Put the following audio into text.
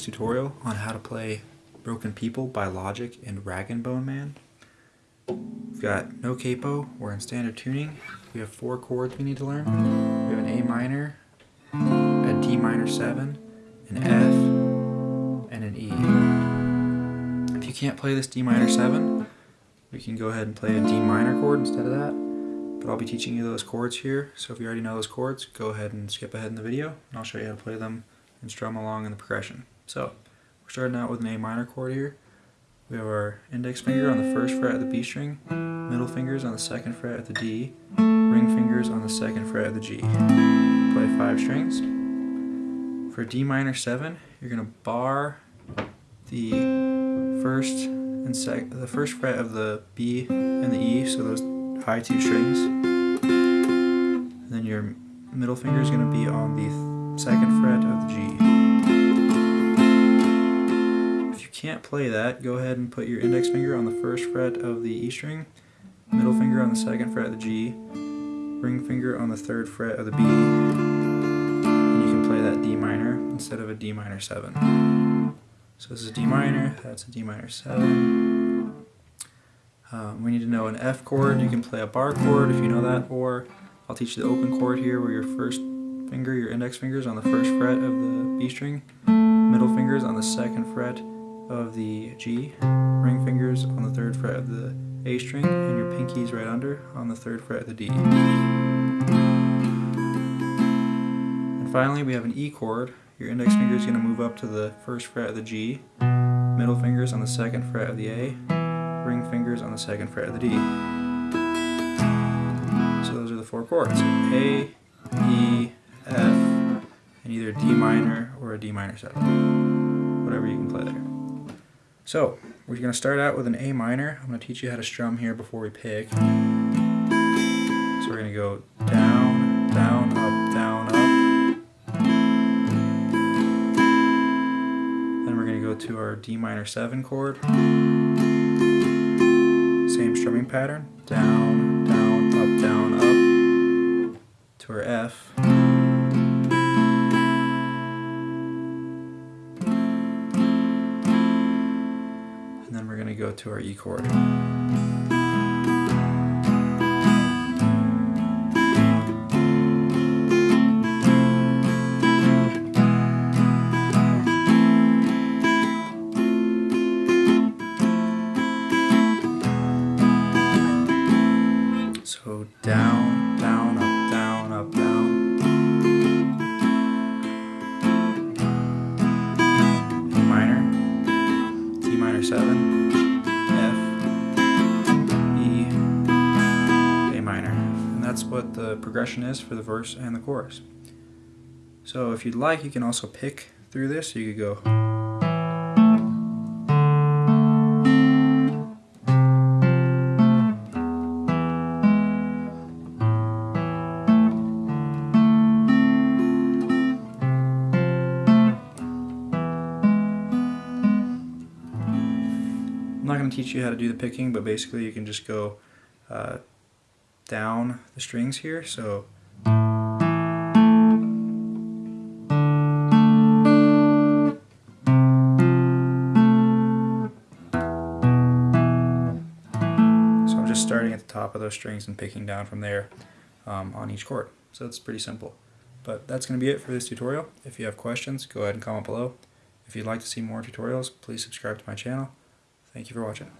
tutorial on how to play Broken People by Logic and Rag'n'Bone Man. We've got no capo, we're in standard tuning. We have four chords we need to learn. We have an A minor, a D minor 7, an F, and an E. If you can't play this D minor 7, we can go ahead and play a D minor chord instead of that. But I'll be teaching you those chords here, so if you already know those chords, go ahead and skip ahead in the video, and I'll show you how to play them and strum along in the progression. So, we're starting out with an A minor chord here. We have our index finger on the first fret of the B string, middle fingers on the second fret of the D, ring fingers on the second fret of the G. Play five strings. For D minor 7, you're going to bar the first and sec the first fret of the B and the E, so those high two strings. And then your middle finger is going to be on the second fret of the G If you can't play that, go ahead and put your index finger on the first fret of the E string, middle finger on the second fret of the G, ring finger on the third fret of the B, and you can play that D minor instead of a D minor 7. So this is D minor, that's a D minor 7. Um, we need to know an F chord, you can play a bar chord if you know that, or I'll teach you the open chord here where your first finger, your index fingers on the first fret of the B string, middle fingers on the second fret of the G, ring fingers on the third fret of the A string, and your pinkies right under on the third fret of the D. And finally we have an E chord. Your index finger is going to move up to the first fret of the G, middle fingers on the second fret of the A, ring fingers on the second fret of the D. So those are the four chords. A, either D minor or a D minor 7. Whatever you can play there. So, we're going to start out with an A minor. I'm going to teach you how to strum here before we pick. So we're going to go down, down, up, down, up. Then we're going to go to our D minor 7 chord. Same strumming pattern. Down, down, up, down, up. To our F. go to our E chord. So down, down, up, down, up, down. Minor, D minor 7. What the progression is for the verse and the chorus. So if you'd like, you can also pick through this. You could go. I'm not going to teach you how to do the picking, but basically you can just go uh, down the strings here. So I'm just starting at the top of those strings and picking down from there um, on each chord. So it's pretty simple. But that's going to be it for this tutorial. If you have questions, go ahead and comment below. If you'd like to see more tutorials, please subscribe to my channel. Thank you for watching.